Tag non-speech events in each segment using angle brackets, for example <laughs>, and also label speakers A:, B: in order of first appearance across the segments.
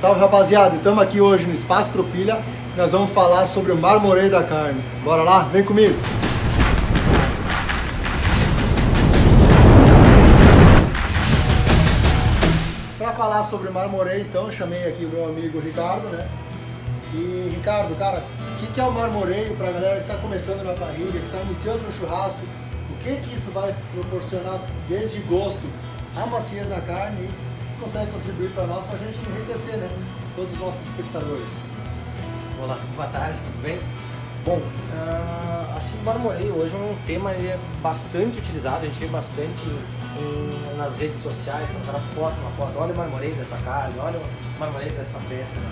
A: Salve rapaziada, estamos aqui hoje no Espaço Tropilha. Nós vamos falar sobre o marmoreio da carne. Bora lá? Vem comigo! Para falar sobre marmoreio, então, chamei aqui o meu amigo Ricardo, né? E Ricardo, cara, o que, que é o marmoreio para a galera que está começando na parrilha, que está iniciando no churrasco? O que, que isso vai proporcionar desde gosto a maciez na carne consegue contribuir para nós, para a gente enriquecer, né? Todos os nossos espectadores.
B: Olá, boa tarde, tudo bem? Bom, uh, assim, marmoreio hoje é um tema ele é bastante utilizado, a gente vê bastante em, nas redes sociais, quando o cara posta uma foto, olha o marmoreio dessa carne, olha o marmoreio dessa peça. Né?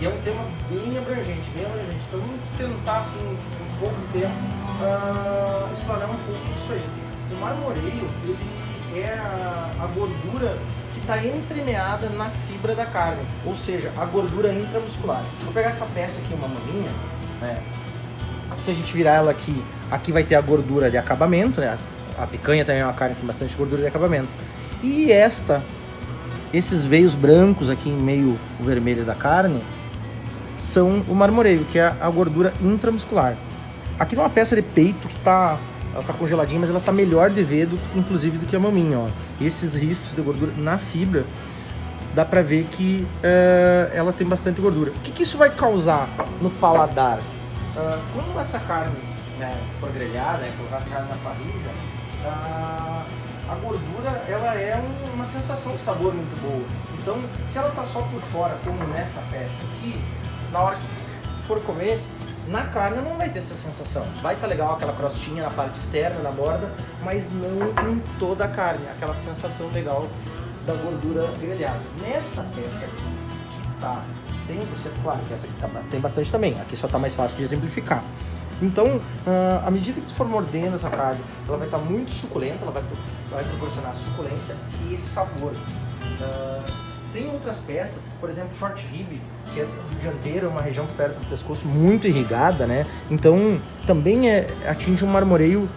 B: E é um tema bem abrangente, bem abrangente. Então vamos tentar, assim, um pouco de tempo, uh, explorar um pouco disso aí. O marmoreio, ele é a, a gordura que está entremeada na fibra da carne, ou seja, a gordura intramuscular. Vou pegar essa peça aqui, uma maminha, né? Se a gente virar ela aqui, aqui vai ter a gordura de acabamento, né? A picanha também é uma carne que tem bastante gordura de acabamento. E esta, esses veios brancos aqui em meio o vermelho da carne, são o marmoreio, que é a gordura intramuscular. Aqui tem uma peça de peito que tá, ela tá congeladinha, mas ela tá melhor de ver, do, inclusive, do que a maminha, ó. Esses riscos de gordura na fibra, dá pra ver que uh, ela tem bastante gordura. O que, que isso vai causar no paladar? Uh, quando essa carne né, for grelhada, né, colocar essa carne na parrilha, uh, a gordura ela é um, uma sensação de sabor muito boa. Então, se ela tá só por fora, como nessa peça aqui, na hora que for comer, na carne não vai ter essa sensação. Vai estar tá legal aquela crostinha na parte externa, na borda, mas não em toda a carne, aquela sensação legal da gordura grelhada. Nessa peça aqui, que tá 100%, claro que essa aqui tá, tem bastante também, aqui só tá mais fácil de exemplificar. Então, uh, à medida que tu for mordendo essa carne, ela vai estar tá muito suculenta, ela vai, vai proporcionar suculência e sabor. Uh, tem outras peças, por exemplo, short rib, que é do dianteiro, uma região perto do pescoço muito irrigada, né? Então também é, atinge um marmoreio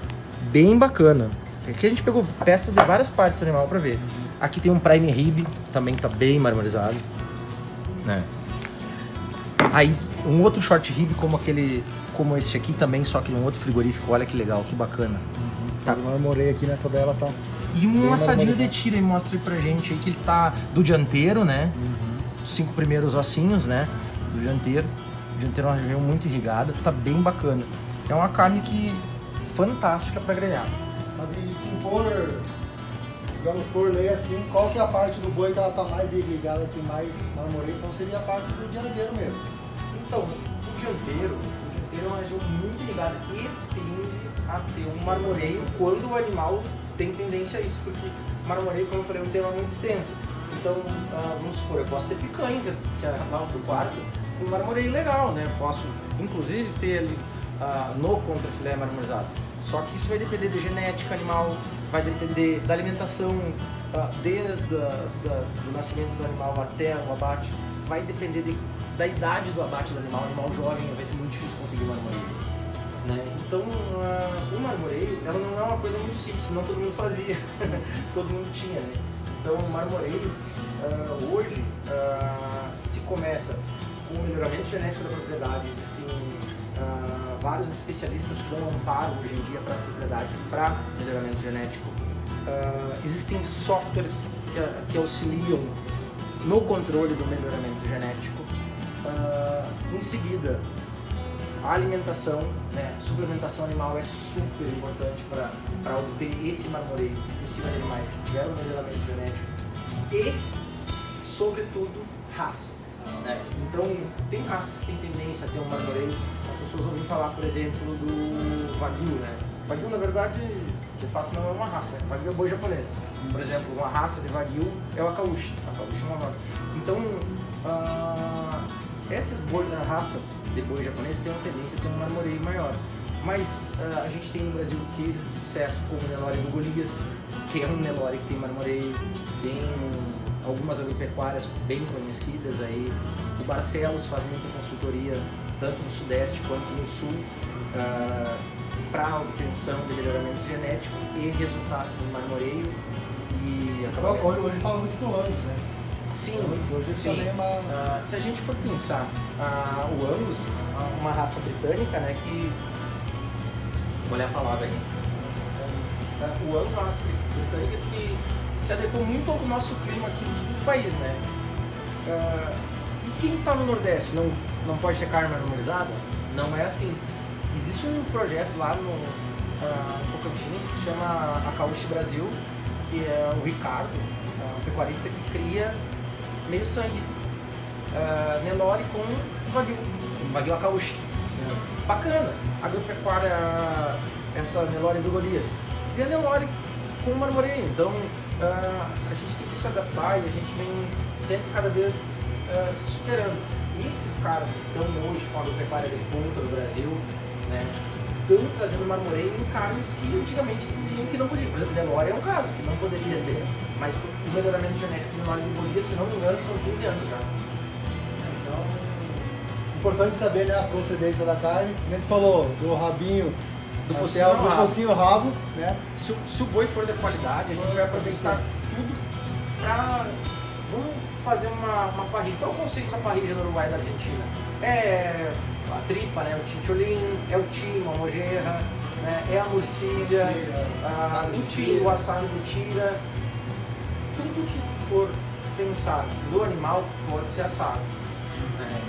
B: bem bacana. Aqui a gente pegou peças de várias partes do animal para ver. Aqui tem um prime rib, também tá bem marmorizado, né? Aí um outro short rib como aquele, como este aqui também, só que um outro frigorífico. Olha que legal, que bacana.
A: Uhum. Tá. Eu marmorei aqui, né? Toda ela tá
B: e um assadinho de tira e mostra aí pra gente aí que ele tá do dianteiro, né? Uhum. Os cinco primeiros ossinhos, né? Do dianteiro. O dianteiro é uma região muito irrigada, tá bem bacana. É uma carne que fantástica para grelhar.
A: Mas e se for, digamos por lei assim, qual que é a parte do boi que ela tá mais irrigada, que mais marmoreio? Então seria a parte do dianteiro mesmo.
B: Então, o dianteiro, o dianteiro é uma região muito irrigada e tende a ter um marmoreio quando o animal tem tendência a isso, porque marmoreio, como eu falei, é um tema muito extenso. Então, uh, vamos supor, eu posso ter picanha, que é lá do quarto, um marmoreio legal, né? Posso, inclusive, ter ali uh, no contrafilé marmorizado. Só que isso vai depender da genética animal, vai depender da alimentação, uh, desde a, da, do nascimento do animal até o abate, vai depender de, da idade do abate do animal. Animal jovem vai ser muito difícil conseguir marmoreio. Né? Então, uh, o marmoreio ela não é uma coisa muito simples, senão todo mundo fazia, <laughs> todo mundo tinha. Né? Então, o marmoreio, uh, hoje, uh, se começa com o melhoramento genético da propriedade, existem vários especialistas que dão amparo hoje em dia para as propriedades para melhoramento genético. existem softwares que, que, auxiliam no controle do melhoramento genético. em seguida, a alimentação, né, suplementação animal é super importante para obter esse marmoreio de animais que tiveram melhoramento genético e, sobretudo, raça. Né? Então, tem raças que têm tendência a ter um marmoreio. As pessoas ouvem falar, por exemplo, do Wagyu. Né? Wagyu, na verdade, de fato não é uma raça. Né? Wagyu é boi japonês. Por exemplo, uma raça de Wagyu é o Akaushi. Akaushi é uma vaca. Então, uh, essas boi, raças de boi japonês têm uma tendência a ter um marmoreio maior. Mas uh, a gente tem no Brasil cases de sucesso como o Nelore do Golias, que é um Nelore que tem marmoreio, tem algumas agropecuárias bem conhecidas aí. O Barcelos faz muita consultoria, tanto no Sudeste quanto no Sul, uh, ah, para obtenção de melhoramento genético e resultado no marmoreio.
A: E acaba... Hoje fala muito do ânus, né?
B: Sim,
A: Hoje
B: sim.
A: também é uma...
B: Ah, se a gente for pensar ah, o Angus, uma raça britânica, né, que... Vou ler a palavra. Ah, o Angus é uma raça britânica que se adequou muito ao nosso clima aqui do sul do país, né? E quem está no Nordeste não, não pode ter carne marmorizada? Não é assim. Existe um projeto lá no Tocantins que se chama Acauche Brasil, que é o Ricardo, ah, um pecuarista que cria meio sangue. Uh, Nelore com Wagyu, Wagyu Akaushi. Bacana. Agropecuária, essa Nelore do Golias. E a Nelore com marmoreio. Então uh, a gente tem que se adaptar e a gente vem sempre cada vez uh, se superando. E esses caras que estão hoje com a agropecuária de ponta do Brasil, né? Estão trazendo marmoreio em carnes que antigamente diziam que não podia. Por exemplo, Nelore é um caso que não poderia ter. Mas o melhoramento genético de Nelore do Golias, se não me engano, são 15 anos já. Então,
A: Importante saber né, a procedência da carne. A gente falou do rabinho,
B: Do focinho ao
A: do focinho rabo, né?
B: Se, o- se o boi for de qualidade, a gente vai aproveitar tudo pra. Vamos fazer uma, uma parrilha. Qual é o conceito da parrilha no Uruguai e na Argentina? É a tripa, né? O chincholim, é o timo, a mojerra, né? é a morcilha, a- enfim, o assado de tira. Tudo que for pensar do animal pode ser assado. né?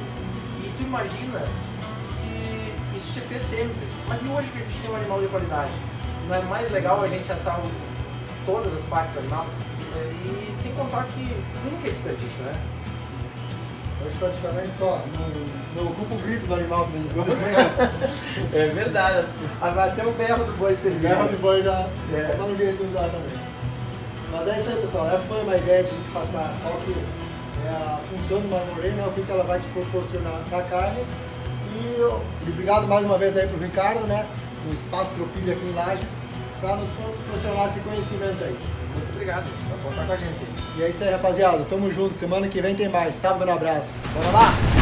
B: E tu imagina que isso se fez sempre. Mas e hoje que a gente tem um animal de qualidade? Não é mais legal a gente assar todas as partes do animal? E sem contar que nunca é desperdício, né?
A: Hoje praticamente só. Não, não ocupa o grito do animal diz. <laughs>
B: É verdade. Até o berro do boi servir.
A: Berro de boi já
B: É.
A: dá um jeito de usar também. Mas é isso aí, pessoal. Essa foi uma ideia de passar qual que é a função do marmoreio, né? o que, que ela vai te proporcionar da carne. E, eu- e obrigado mais uma vez aí pro Ricardo, né? No Espaço Tropilha aqui em Lages, para nos proporcionar esse conhecimento aí.
B: Muito obrigado. Vai contar com a gente.
A: E é isso aí, rapaziada. Tamo junto. Semana que vem tem mais. Sábado no abraço. Bora lá?